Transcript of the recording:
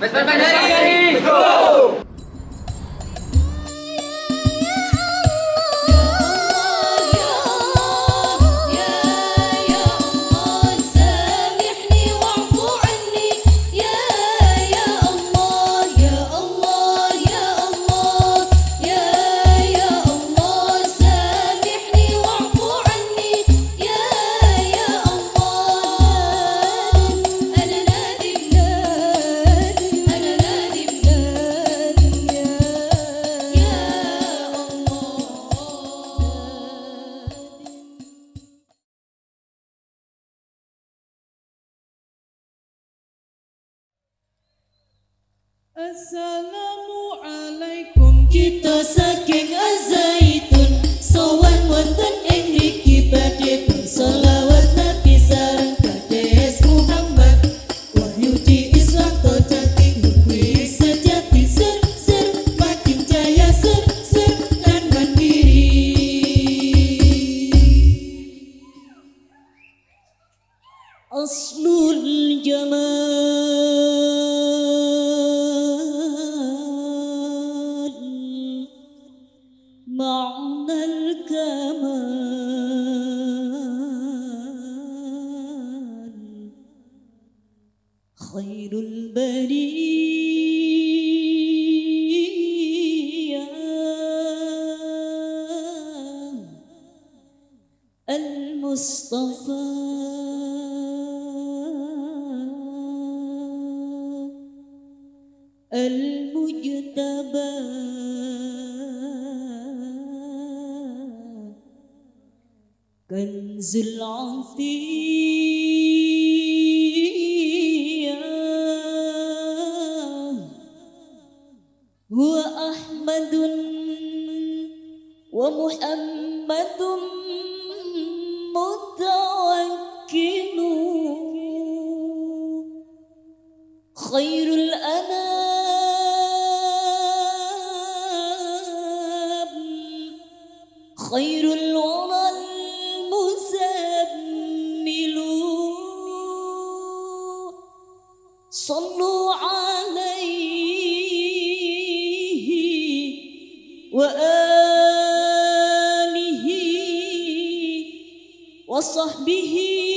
Pues, pues, pues, ¡Vesper Assalamualaikum kita. المصطفى المجتبى. كنز العطية. هو أحمد ومحمد Mudou Osorbihi